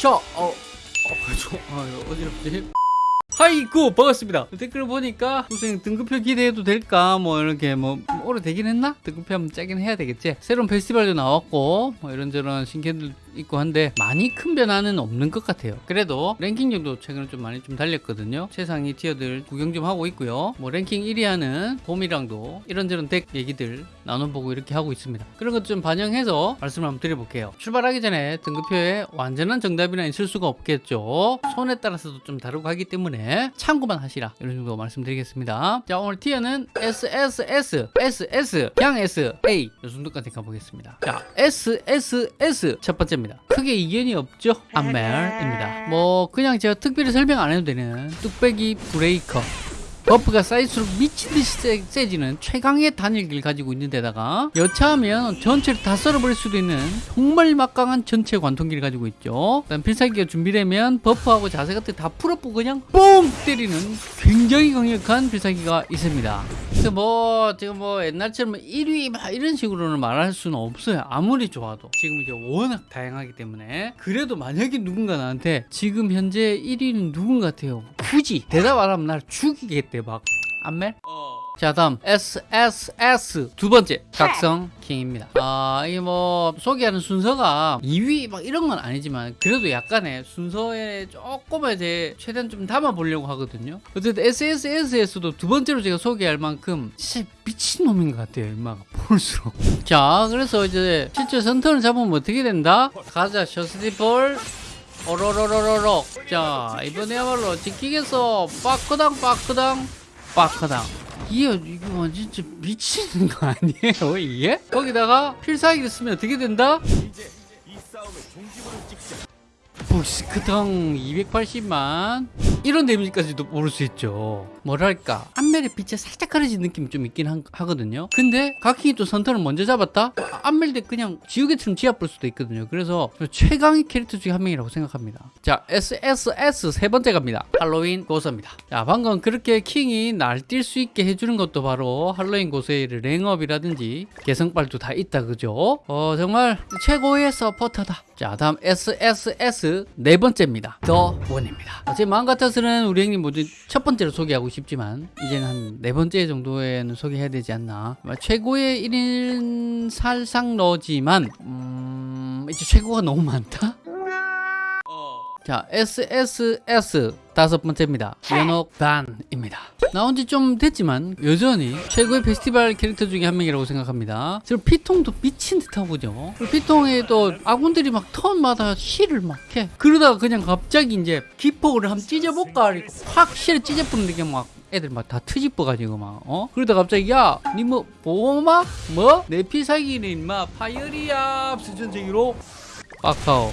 자, 어, 어, 저, 아, 이거 어지럽지? 하이구 반갑습니다. 댓글 보니까 무슨 등급표 기대해도 될까? 뭐 이렇게 뭐 오래 되긴 했나? 등급표 한번 짜긴 해야 되겠지? 새로운 페스티벌도 나왔고 뭐 이런저런 신캐들 있고 한데 많이 큰 변화는 없는 것 같아요. 그래도 랭킹 정도 최근에 좀 많이 좀 달렸거든요. 최상위 티어들 구경 좀 하고 있고요. 뭐 랭킹 1위 하는 봄이랑도 이런저런 덱 얘기들 나눠보고 이렇게 하고 있습니다. 그런 것 좀 반영해서 말씀을 한번 드려볼게요. 출발하기 전에 등급표에 완전한 정답이나 있을 수가 없겠죠. 손에 따라서도 좀 다르고 하기 때문에 참고만 하시라. 이런 정도 말씀드리겠습니다. 자 오늘 티어는 SSS SS 그냥 S A. 이 정도까지 가보겠습니다. 자 SSS 첫 번째 입니다. 크게 이견이 없죠? 안멜입니다. 뭐 그냥 제가 특별히 설명 안 해도 되는 뚝배기 breaker buff가 쌓일수록 미친듯이 세, 세지는 최강의 단일기를 가지고 있는 데다가 여차하면 전체를 다 썰어버릴 수도 있는 정말 막강한 전체 관통기를 가지고 있죠. 그다음 필살기가 준비되면 buff하고 자세 같은 다 풀어보고 그냥 뽕 때리는 굉장히 강력한 필살기가 있습니다. 그래서 뭐 지금 뭐 옛날처럼 1위 막 이런 식으로는 말할 수는 없어요. 아무리 좋아도. 지금 이제 워낙 다양하기 때문에. 그래도 만약에 누군가 나한테 지금 현재 1위는 누군 같아요? 굳이 대답 안 하면 날 죽이겠대 막 안멜? 자 다음. SSS 두 번째. 각성 킹입니다. 아 이게 뭐 소개하는 순서가 2위 막 이런 건 아니지만 그래도 약간의 순서에 조금은 이제 최대한 좀 담아 보려고 하거든요. 어쨌든 SSS에서도 두 번째로 제가 소개할 만큼 진짜 미친놈인 것 같아요 인마가 볼수록. 자 그래서 이제 실제 선턴을 잡으면 어떻게 된다? 가자 셔스티볼 오로로로로로 자 이번에야말로 지키겠어. 빠크당 빠크당. 빠크당. 이게 이거 뭐 진짜 미치는 거 아니에요 이게? 거기다가 필살기를 쓰면 어떻게 된다? 부시크당 280만 이런 데미지까지도 모를 수 있죠. 뭐랄까. 안멜의 빛에 살짝 가려진 느낌이 좀 있긴 하, 하거든요. 근데 각킹이 또 선턴을 먼저 잡았다? 안멜 대 그냥 지우개처럼 지압볼 수도 있거든요. 그래서 최강의 캐릭터 중에 한 명이라고 생각합니다. 자 SSS 세 번째 갑니다. 할로윈 고서입니다. 자 방금 그렇게 킹이 날뛸 수 있게 해주는 것도 바로 할로윈 고서의 랭업이라든지 개성빨도 다 있다 그죠? 어 정말 최고의 서포터다. 자 다음 SSS 네 번째입니다. 더 원입니다. 제 마음 같아서 는 우리 형님 뭐첫 번째로 소개하고 싶지만 이제는 한 네 번째 정도에는 소개해야 되지 않나. 최고의 1인 살상 러지만 음 이제 최고가 너무 많다 자 SSS 다섯 번째입니다. 연옥 반입니다. 나온 지 좀 됐지만 여전히 최고의 페스티벌 캐릭터 중에 한 명이라고 생각합니다. 지금 피통도 미친 듯 하고죠? 피통에 또 아군들이 막 턴마다 실을 막 해. 그러다가 그냥 갑자기 이제 기폭을 한번 찢어볼까 확 실을 찢어보는 게 막 애들 막 다 트집어가지고 막 어? 그러다 갑자기 야니 뭐 보호막? 뭐? 내 필살기는 임마 파이어리야. 수준적으로 빡카오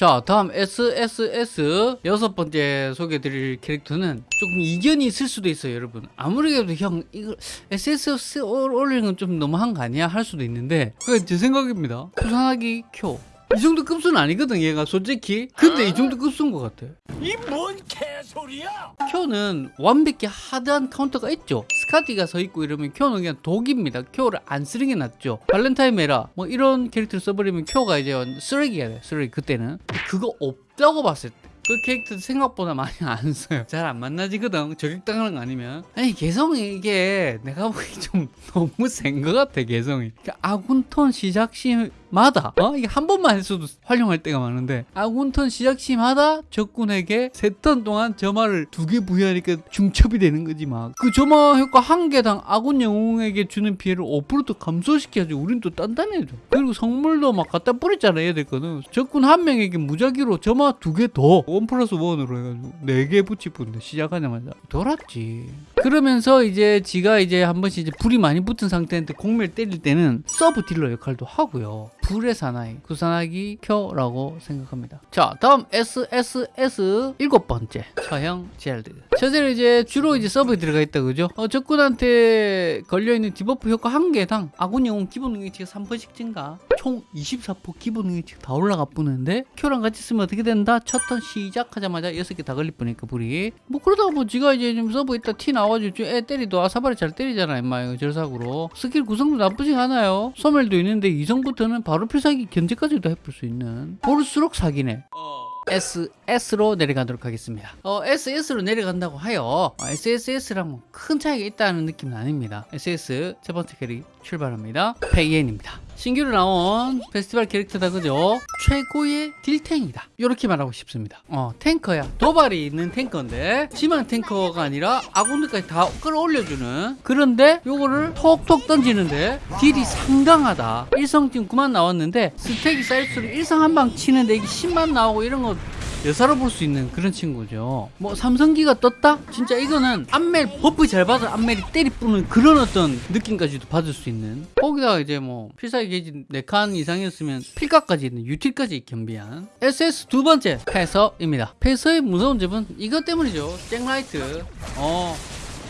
자 다음 SSS 여섯 번째 소개해드릴 캐릭터는 조금 이견이 있을 수도 있어요 여러분. 아무리 그래도 형 이거 SSS 올리는 건 좀 너무한 거 아니야? 할 수도 있는데 그게 제 생각입니다. 구사나기 쿄 이 정도 급수는 아니거든 얘가 솔직히 근데 이 정도 급수인 것 같아 이 뭔 개소리야? 쿄는 완벽히 하드한 카운터가 있죠 스카디가 서 있고 이러면 쿄는 그냥 독입니다 쿄를 안 쓰는 게 낫죠 발렌타인 메라 뭐 이런 캐릭터를 써버리면 쿄가 이제 쓰레기가 돼 쓰레기 그때는 그거 없다고 봤을 때그 캐릭터 생각보다 많이 안 써요. 잘 안 만나지거든. 저격당하는 거 아니면. 아니, 개성이 이게 내가 보기 좀 너무 센 것 같아, 개성이. 그러니까 아군턴 시작 시 마다, 어? 이게 한 번만 했어도 활용할 때가 많은데, 아군턴 시작시마다 적군에게 세 턴 동안 점화를 두 개 부여하니까 중첩이 되는 거지, 막. 그 점화 효과 한 개당 아군 영웅에게 주는 피해를 5%또 감소시켜야지. 우린 또 단단해져. 그리고 성물도 막 갖다 뿌렸잖아, 얘들 거는. 적군 한 명에게 무작위로 점화 두 개 더. one plus one으로 해가지고 네 개 붙이는데 시작하자마자 돌았지. 그러면서 이제 지가 이제 한 번씩 이제 불이 많이 붙은 상태인데 공멸 때릴 때는 서브 딜러 역할도 하고요. 불의 사나이, 구사나기 켜라고 생각합니다. 자, 다음 SSS 일곱 번째 처형 젤드. 저들은 이제 주로 이제 서브에 들어가 있다 그죠? 어, 적군한테 걸려 있는 디버프 효과 한 개당 아군 영웅 기본 능력치가 3%씩 증가. 총 24% 기본 능력치 다 올라가 뿌는데 큐랑 같이 쓰면 어떻게 된다? 첫 턴 시작하자마자 6개 다 걸릴 뻔니까 불이 뭐 그러다가 뭐 지가 이제 좀 서브 있다 티 나와가지고 애 때리도 아사바리 잘 때리잖아 임마 이거 절삭으로 스킬 구성도 나쁘지 않아요 소멸도 있는데 이성부터는 바로 필살기 견제까지도 해볼 수 있는 볼수록 사기네 SS로 내려가도록 하겠습니다. 어, SS로 내려간다고 하여 어, SSS랑 뭐큰 차이가 있다는 느낌은 아닙니다. SS 첫 번째 캐릭 출발합니다. 페이엔입니다. 신규로 나온 페스티벌 캐릭터다 그죠? 최고의 딜탱이다. 이렇게 말하고 싶습니다. 어, 탱커야. 도발이 있는 탱커인데 심한 탱커가 아니라 아군들까지 다 끌어올려주는 그런데 요거를 톡톡 던지는데 딜이 상당하다. 일성 지금 9만 나왔는데 스택이 쌓일수록 일성 한 방 치는데 이게 10만 나오고 이런 거 여사로 볼 수 있는 그런 친구죠. 뭐 삼성기가 떴다? 진짜 이거는 안멜 buff 잘 받아 안멜이 때리 뿌는 그런 어떤 느낌까지도 받을 수 있는. 거기다가 이제 뭐 필살기 게이지 4칸 이상이었으면 필각까지 있는 util까지 겸비한 SS 두 번째 패서입니다. 패서의 무서운 점은 이것 때문이죠. 잭라이트. 어.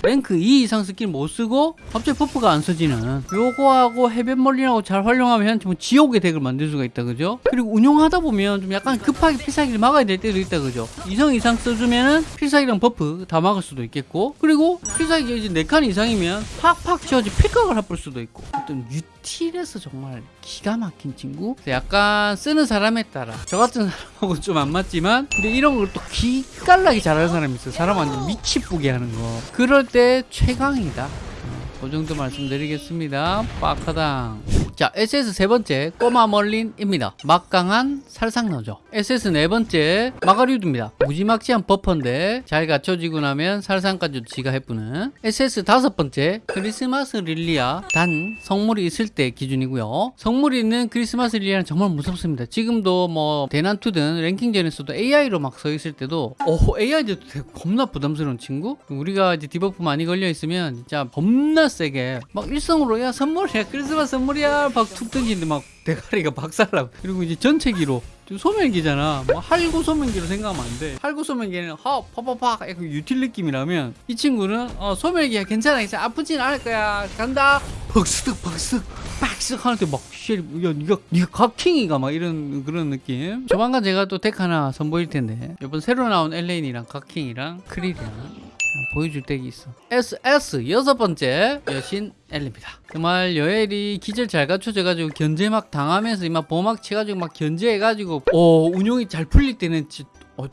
랭크 2 이상 스킬 못 쓰고 갑자기 buff가 안 써지는 요거하고 해변 멀리하고 잘 활용하면 좀 지옥의 deck을 만들 수가 있다 그죠? 그리고 운용하다 보면 좀 약간 급하게 필살기를 막아야 될 때도 있다 그죠? 이성 이상 써주면은 필살기랑 buff 다 막을 수도 있겠고 그리고 필살기 이제 4칸 이상이면 팍팍 지어지 필각을 합볼 수도 있고. 어떤 util에서 정말 기가 막힌 친구? 약간 쓰는 사람에 따라. 저 같은 사람하고 좀 안 맞지만 근데 이런 걸 또 기깔나게 잘하는 사람이 있어요. 사람 완전 미치쁘게 하는 거. 그럴 때 최강이다. 어, 그 정도 말씀드리겠습니다. 빡하당 자 SS 세 번째 꼬마 멀린입니다. 막강한 살상너죠 SS 네 번째 마가리우드입니다. 무지막지한 버퍼인데 잘 갖춰지고 나면 살상까지도 지가 해부는 SS 다섯 번째 크리스마스 릴리아 단 성물이 있을 때 기준이고요. 성물이 있는 크리스마스 릴리아는 정말 무섭습니다. 지금도 뭐 대난투든 랭킹전에서도 AI로 막서 있을 때도 오 AI도 겁나 부담스러운 친구? 우리가 이제 debuff 많이 걸려 있으면 진짜 겁나 세게 막 일성으로 야 선물이야 크리스마스 선물이야 막툭 던지는데 막 대가리가 박살나고. 그리고 이제 전체기로. 좀 소면기잖아. 뭐 할구 소면기로 생각하면 안돼. 할구 소면기는 하 파파파 약간 util 느낌이라면 이 친구는 어 소면기야 괜찮아. 괜찮아 아프진 않을 거야. 간다. 벅스득 벅스득 빡쓱 하는데 막 씨, 야 니가 니가 각킹이가? 막 이런 그런 느낌. 조만간 제가 또 deck 하나 선보일 텐데. 이번 새로 나온 엘레인이랑 각킹이랑 크릴이랑 보여줄 덱이 있어. SS 여섯 번째 여신 엘리입니다. 정말 여엘이 기절 잘 갖춰져가지고 견제 막 당하면서 막 보막 치가지고 막 견제해가지고 어 운용이 잘 풀릴 때는 지, 어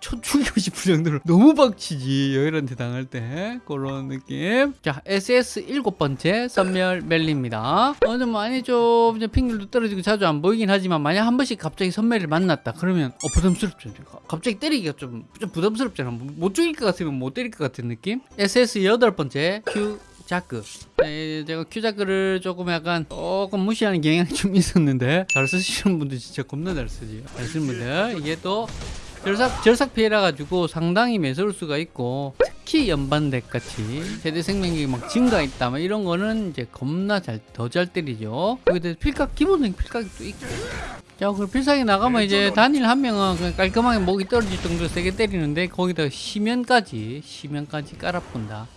쳐 죽이고 싶을 정도로 너무 박치지 여엘한테 당할 때 그런 느낌. 자 SS 일곱 번째 선멸 멜리입니다. 어느 많이 좀 핑률도 떨어지고 자주 안 보이긴 하지만 만약 한 번씩 갑자기 선멸을 만났다 그러면 어 부담스럽죠. 갑자기 때리기가 좀, 좀 부담스럽잖아. 못 죽일 것 같으면 못 때릴 것 같은 느낌. SS 여덟 번째 Q 자크. 네, 제가 큐자크를 조금 약간 조금 무시하는 경향이 좀 있었는데 잘 쓰시는 분들 진짜 겁나 잘 쓰지. 잘 쓰는 분들 이게 또 절삭 절삭 피해라 가지고 상당히 매서울 수가 있고 특히 연반 덱 같이 세대 생명력이 막 증가 있다 막 이런 거는 이제 겁나 잘 더 잘 때리죠. 거기다 필각 기본적인 필각이 또 있고. 자, 그 필살기 나가면 이제 단일 한 명은 그냥 깔끔하게 목이 떨어질 정도로 세게 때리는데 거기다 시면까지 시면까지 깔아푼다.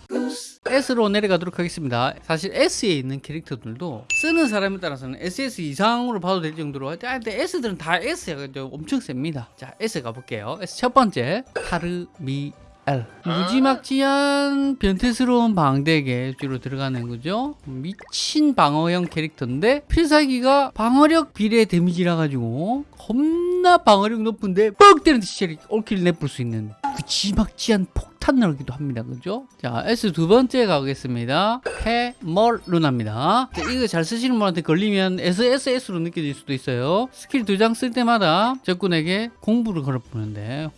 S로 내려가도록 하겠습니다. 사실 S에 있는 캐릭터들도 쓰는 사람에 따라서는 SS 이상으로 봐도 될 정도로 아, 근데 S들은 다 S가 엄청 셉니다. 자, S 가볼게요. S 첫 번째 타르미 L 무지막지한 변태스러운 방대에 주로 들어가는 거죠 미친 방어형 캐릭터인데 필살기가 방어력 비례 데미지라 가지고 겁나 방어력 높은데 뻑 때리는 시절이 올킬 내뿔 수 있는 그 지막지한 폭 탄 나오기도 합니다. 그죠? 자 S 두 번째 가겠습니다. 해멀루나입니다. 이거 잘 쓰시는 분한테 걸리면 SSS로 느껴질 수도 있어요. 스킬 두 장 쓸 때마다 적군에게 공부를 걸어보는데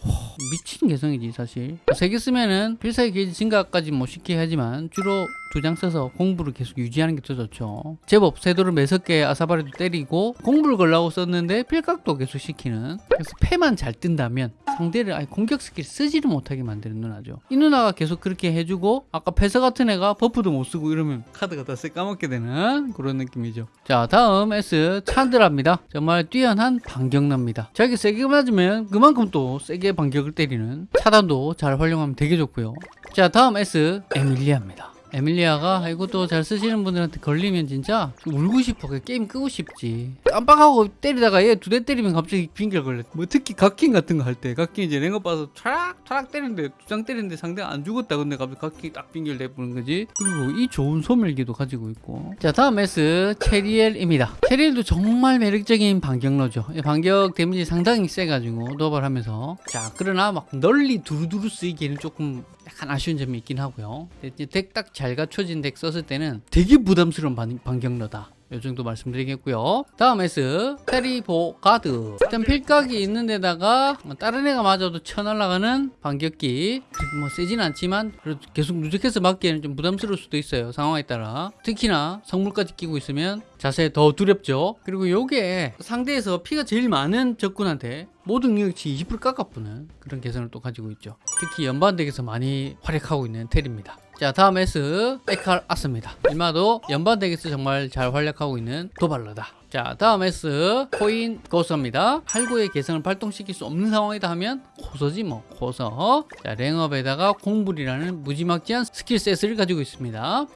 미친 개성이지 사실. 세 개 쓰면은 필살기 게이지 증가까지 못 시키게 하지만 주로 두 장 써서 공부를 계속 유지하는 게 더 좋죠. 제법 세도를 매섭게 아사바리도 때리고 공부를 걸라고 썼는데 필각도 계속 시키는. 그래서 패만 잘 뜬다면 상대를 아예 공격 스킬 쓰지를 못하게 만드는 누나죠 이 누나가 계속 그렇게 해주고 아까 패서 같은 애가 buff도 못 쓰고 이러면 카드가 다쎄 까먹게 되는 그런 느낌이죠. 자 다음 S 찬드라입니다. 정말 뛰어난 반격러입니다. 자기 세게 맞으면 그만큼 또 세게 반격을 때리는 차단도 잘 활용하면 되게 좋고요. 자 다음 S 에밀리아입니다 에밀리아가 이것도 잘 쓰시는 분들한테 걸리면 진짜 울고 싶어. 그 게임 끄고 싶지. 깜빡하고 때리다가 얘 두 대 때리면 갑자기 빙결 걸려 뭐 특히 각킹 같은 거 할 때 각킹 이제 랭업 봐서 촥 타락 때리는데 두 장 때리는데 상대가 안 죽었다. 근데 갑자기 각기 딱 빙결돼 보는 거지. 그리고 이 좋은 소멸기도 가지고 있고. 자 다음 S 체리엘입니다. 체리엘도 정말 매력적인 반격러죠. 이 반격 데미지 상당히 세가지고 도발하면서. 자 그러나 막 널리 두루두루 쓰이기에는 조금 약간 아쉬운 점이 있긴 하고요. deck 딱 잘 갖춰진 deck 썼을 때는 되게 부담스러운 반, 반격러다 요 정도 말씀드리겠고요. 다음 S 테리보 가드. 일단 필각이 있는 데다가 뭐 다른 애가 맞아도 쳐날라가는 반격기. 뭐 세진 않지만 그래도 계속 누적해서 맞기에는 좀 부담스러울 수도 있어요. 상황에 따라. 특히나 성물까지 끼고 있으면 자세 더 두렵죠. 그리고 요게 상대에서 피가 제일 많은 적군한테 모든 능력치 20% 깎아부는 그런 개선을 또 가지고 있죠. 특히 연반deck에서 많이 활약하고 있는 텔입니다. 자 다음 S 에칼 아스입니다. 일마도 연반deck에서 정말 잘 활약하고 있는 도발러다. 자 다음 S 코인 고서입니다. 할구의 개성을 발동시킬 수 없는 상황이다 하면 고서지 뭐 고서. 자 랭업에다가 공불이라는 무지막지한 skill set을 가지고 있습니다.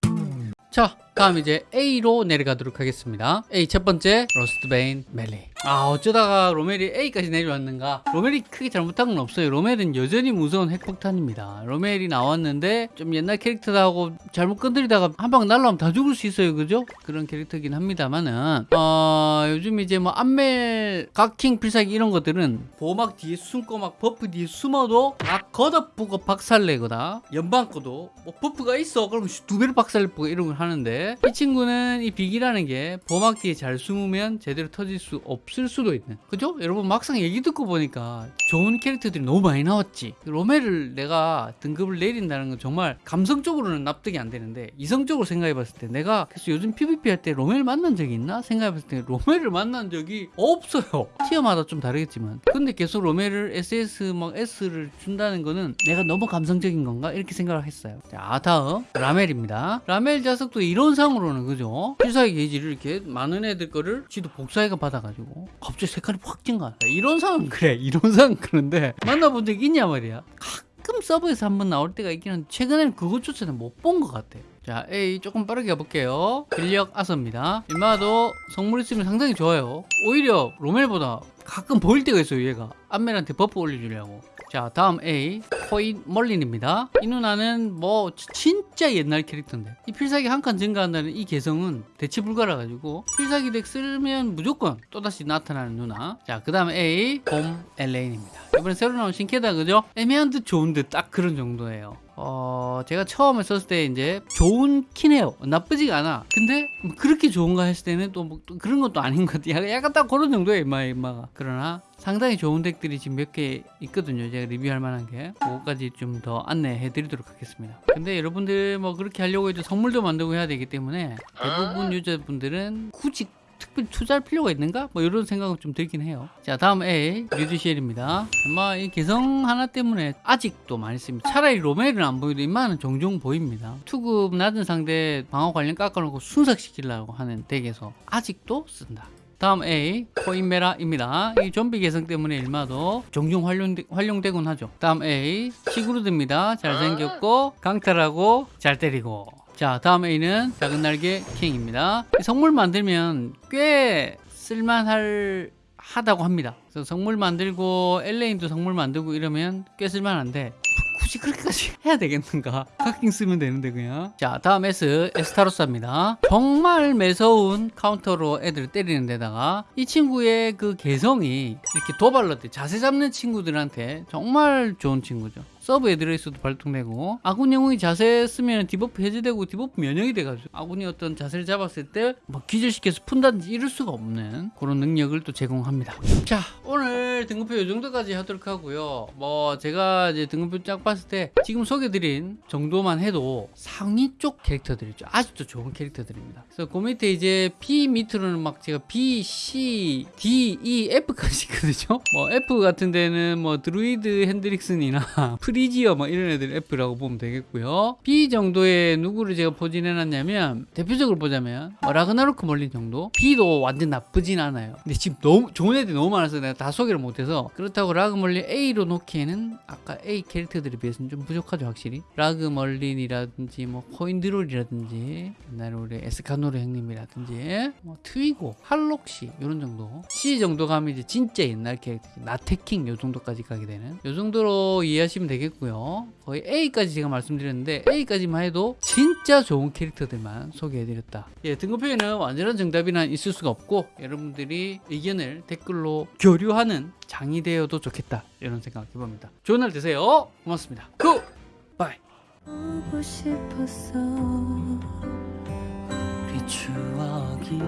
자 다음 이제 A로 내려가도록 하겠습니다. A 첫 번째 로스트베인 멜리 아 어쩌다가 로멜이 A까지 내려왔는가? 로멜이 크게 잘못한 건 없어요. 로멜은 여전히 무서운 핵폭탄입니다. 로멜이 나왔는데 좀 옛날 캐릭터다 하고 잘못 건드리다가 한 방 날라오면 다 죽을 수 있어요. 그죠? 그런 캐릭터긴 합니다만은. 어 요즘 이제 뭐 안멜 각킹 필살기 이런 것들은 보막 뒤에 숨고 막 buff 뒤에 숨어도 다 걷어부고 박살내거나 연방 거도 뭐 buff가 있어. 그러면 두 배로 박살내고 이런 걸 하는데 이 친구는 이 빅이라는 게 보막 뒤에 잘 숨으면 제대로 터질 수 없을 수도 있는 그죠? 여러분 막상 얘기 듣고 보니까 좋은 캐릭터들이 너무 많이 나왔지 로멜을 내가 등급을 내린다는 건 정말 감성적으로는 납득이 안 되는데 이성적으로 생각해 봤을 때 내가 그래서 요즘 PVP 할 때 로멜 만난 적이 있나? 생각해 봤을 때 로멜을 만난 적이 없어요 티어마다 좀 다르겠지만 근데 계속 로멜을 SS 막 S를 준다는 거는 내가 너무 감성적인 건가? 이렇게 생각을 했어요 자 다음 라멜입니다 라멜 자석도 이론상으로는 그죠? 필살기 게이지를 이렇게 많은 애들 거를 지도 복사해가 받아가지고 갑자기 색깔이 확 증가 이론상은 그래 이론상은 그런데 만나본 적 있냐 말이야. 가끔 서버에서 한번 나올 때가 있긴 한데 최근에는 그것조차는 못 본 것 같아. 자 A 조금 빠르게 가볼게요. 근력 아서입니다. 일마도 성물 있으면 상당히 좋아요. 오히려 로멜보다 가끔 보일 때가 있어요 얘가. 안멜한테 buff 올려주려고. 자 다음 A. 코인 멀린입니다. 이 누나는 뭐 지- 진짜 옛날 캐릭터인데. 이 필살기 한 칸 증가한다는 이 개성은 대체 불가라 가지고 필살기 deck 쓰면 무조건 또다시 나타나는 누나. 자 그 다음 A. 봄 엘레인입니다. 이번에 새로 나온 신캐다 그죠? 애매한 듯 좋은 듯 딱 그런 정도예요 어 제가 처음에 썼을 때 이제 좋긴 해요. 나쁘지가 않아. 근데 뭐 그렇게 좋은가 했을 때는 또, 뭐, 또 그런 것도 아닌 것 같아 약간, 약간 딱 그런 정도예요 임마 임마가. 그러나 상당히 좋은 deck들이 지금 몇 개 있거든요. 제가 리뷰할 만한 게. 그거까지 좀 더 안내해 드리도록 하겠습니다. 근데 여러분들 뭐 그렇게 하려고 해도 선물도 만들고 해야 되기 때문에 대부분 유저분들은 굳이 특별히 투자할 필요가 있는가? 뭐 이런 생각은 좀 들긴 해요. 자, 다음 A 류드시엘입니다. 아마 이 개성 하나 때문에 아직도 많이 씁니다. 차라리 로멜은 안 보이도 인마는 종종 보입니다. 투급 낮은 상대 방어 관련 깎아놓고 순삭시키려고 하는 덱에서 아직도 쓴다. 다음 A 코인메라입니다. 이 좀비 개성 때문에 일마도 종종 활용, 활용되곤 하죠. 다음 A 시그루드입니다. 잘생겼고 강탈하고 잘 때리고 자 다음 A는 작은 날개 킹입니다. 이 성물 만들면 꽤 쓸만할 하다고 합니다. 그래서 성물 만들고 엘레인도 성물 만들고 이러면 꽤 쓸만한데 굳이 그렇게까지 해야 되겠는가? 하킹 쓰면 되는데 그냥. 자, 다음 S 에스타로사입니다. 정말 매서운 카운터로 애들 때리는 데다가 이 친구의 그 개성이 이렇게 도발러 때 자세 잡는 친구들한테 정말 좋은 친구죠. 서브 애드레스도 발동되고 아군 영웅이 자세 쓰면 debuff 해제되고 debuff 면역이 돼가지고 아군이 어떤 자세를 잡았을 때뭐 기절시켜서 푼다든지 이럴 수가 없는 그런 능력을 또 제공합니다. 자 오늘 등급표 이 정도까지 하도록 하고요. 뭐 제가 이제 등급표 쫙 봤을 때 지금 소개드린 정도만 해도 상위 쪽 캐릭터들이죠. 아직도 좋은 캐릭터들입니다. 그래서 그 밑에 이제 B 밑으로는 막 제가 B, C, D, E, F까지 있거든요. 뭐 F 같은 데는 뭐 드루이드 핸드릭슨이나 프리지아 뭐 이런 애들 F라고 보면 되겠고요. B 정도의 누구를 제가 포진해놨냐면 대표적으로 보자면 뭐 라그나로크 멀린 정도. B도 완전 나쁘진 않아요. 근데 지금 너무 좋은 애들이 너무 많아서 내가 다 소개를 못해서 그렇다고 라그 멀린 A로 놓기에는 아까 A 캐릭터들에 비해서는 좀 부족하죠 확실히. 라그 멀린이라든지 뭐 코인드롤이라든지 옛날에 우리 에스카노르 형님이라든지 뭐 트위고 할록시 이런 정도. C 정도 가면 이제 진짜 옛날 캐릭터 나테킹 요 정도까지 가게 되는 요 정도로 이해하시면 되겠 되겠고요. 거의 A까지 제가 말씀드렸는데 A까지만 해도 진짜 좋은 캐릭터들만 소개해드렸다. 예, 등급표에는 완전한 정답이란 있을 수가 없고 여러분들이 의견을 댓글로 교류하는 장이 되어도 좋겠다. 이런 생각 해봅니다. 좋은 날 되세요. 고맙습니다. Good! 바이! 보고 싶었어. 우리 추억이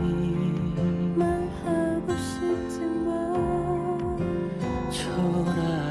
말하고 싶지만 초라